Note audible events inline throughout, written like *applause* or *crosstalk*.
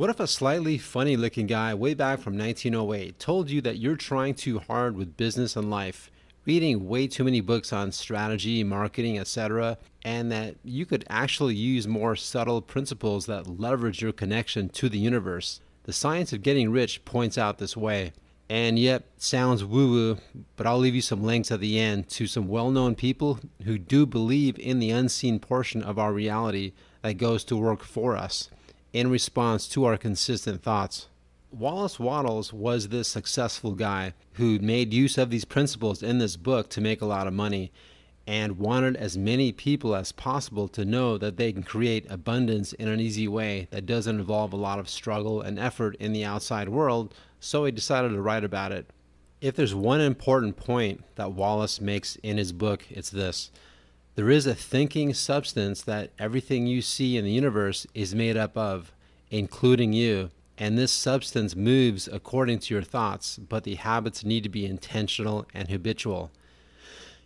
What if a slightly funny looking guy way back from 1908 told you that you're trying too hard with business and life, reading way too many books on strategy, marketing, etc., and that you could actually use more subtle principles that leverage your connection to the universe? The science of getting rich points out this way. And yet, sounds woo woo, but I'll leave you some links at the end to some well known people who do believe in the unseen portion of our reality that goes to work for us in response to our consistent thoughts. Wallace Wattles was this successful guy who made use of these principles in this book to make a lot of money and wanted as many people as possible to know that they can create abundance in an easy way that doesn't involve a lot of struggle and effort in the outside world, so he decided to write about it. If there's one important point that Wallace makes in his book, it's this there is a thinking substance that everything you see in the universe is made up of, including you. And this substance moves according to your thoughts, but the habits need to be intentional and habitual.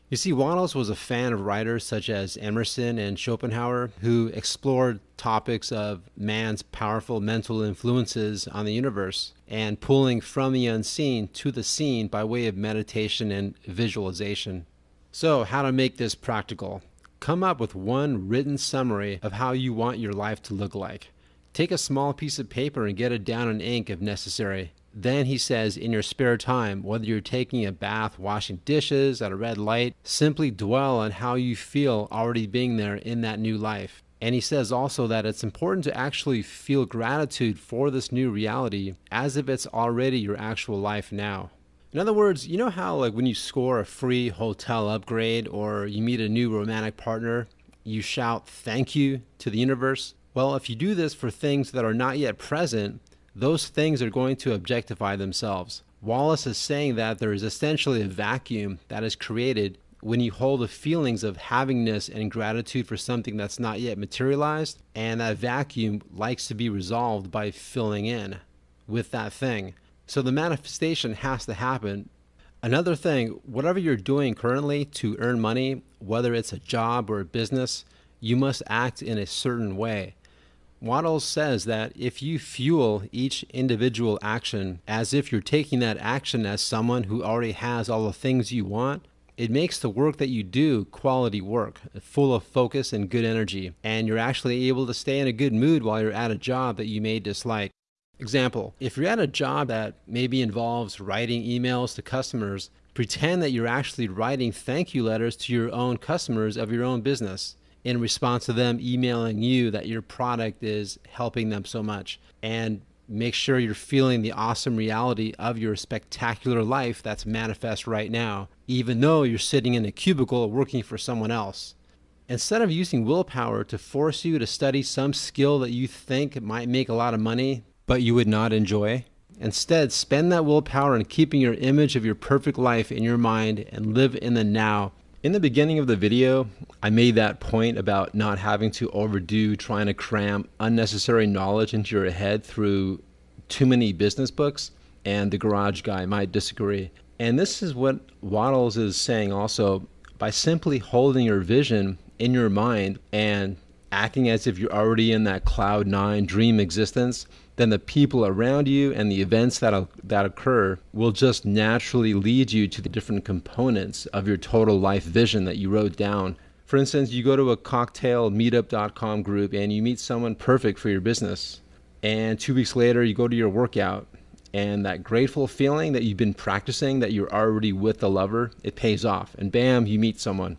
You see, Wattles was a fan of writers such as Emerson and Schopenhauer, who explored topics of man's powerful mental influences on the universe and pulling from the unseen to the seen by way of meditation and visualization. So, how to make this practical? Come up with one written summary of how you want your life to look like. Take a small piece of paper and get it down in ink if necessary. Then he says, in your spare time, whether you're taking a bath, washing dishes, at a red light, simply dwell on how you feel already being there in that new life. And he says also that it's important to actually feel gratitude for this new reality as if it's already your actual life now. In other words, you know how like when you score a free hotel upgrade or you meet a new romantic partner, you shout thank you to the universe? Well, if you do this for things that are not yet present, those things are going to objectify themselves. Wallace is saying that there is essentially a vacuum that is created when you hold the feelings of havingness and gratitude for something that's not yet materialized, and that vacuum likes to be resolved by filling in with that thing. So the manifestation has to happen. Another thing, whatever you're doing currently to earn money, whether it's a job or a business, you must act in a certain way. Wattles says that if you fuel each individual action as if you're taking that action as someone who already has all the things you want, it makes the work that you do quality work, full of focus and good energy, and you're actually able to stay in a good mood while you're at a job that you may dislike. Example, if you're at a job that maybe involves writing emails to customers, pretend that you're actually writing thank you letters to your own customers of your own business in response to them emailing you that your product is helping them so much. And make sure you're feeling the awesome reality of your spectacular life that's manifest right now, even though you're sitting in a cubicle working for someone else. Instead of using willpower to force you to study some skill that you think might make a lot of money, but you would not enjoy? Instead, spend that willpower in keeping your image of your perfect life in your mind and live in the now. In the beginning of the video, I made that point about not having to overdo trying to cram unnecessary knowledge into your head through too many business books, and the garage guy might disagree. And this is what Wattles is saying also by simply holding your vision in your mind and acting as if you're already in that cloud nine dream existence then the people around you and the events that, that occur will just naturally lead you to the different components of your total life vision that you wrote down. For instance, you go to a cocktail meetup.com group and you meet someone perfect for your business. And two weeks later, you go to your workout and that grateful feeling that you've been practicing that you're already with the lover, it pays off. And bam, you meet someone.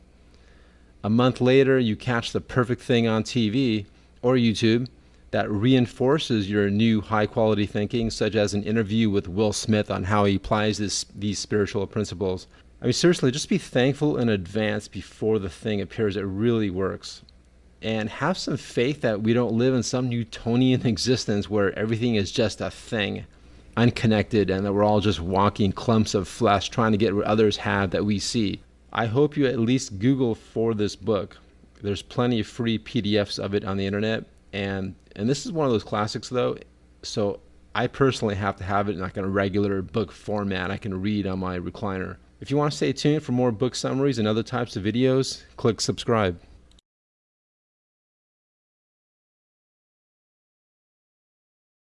A month later, you catch the perfect thing on TV or YouTube that reinforces your new high quality thinking, such as an interview with Will Smith on how he applies this, these spiritual principles. I mean, seriously, just be thankful in advance before the thing appears. It really works. And have some faith that we don't live in some Newtonian *laughs* existence where everything is just a thing, unconnected, and that we're all just walking clumps of flesh trying to get what others have that we see. I hope you at least Google for this book. There's plenty of free PDFs of it on the internet and and this is one of those classics though. So I personally have to have it in like a regular book format. I can read on my recliner. If you want to stay tuned for more book summaries and other types of videos click subscribe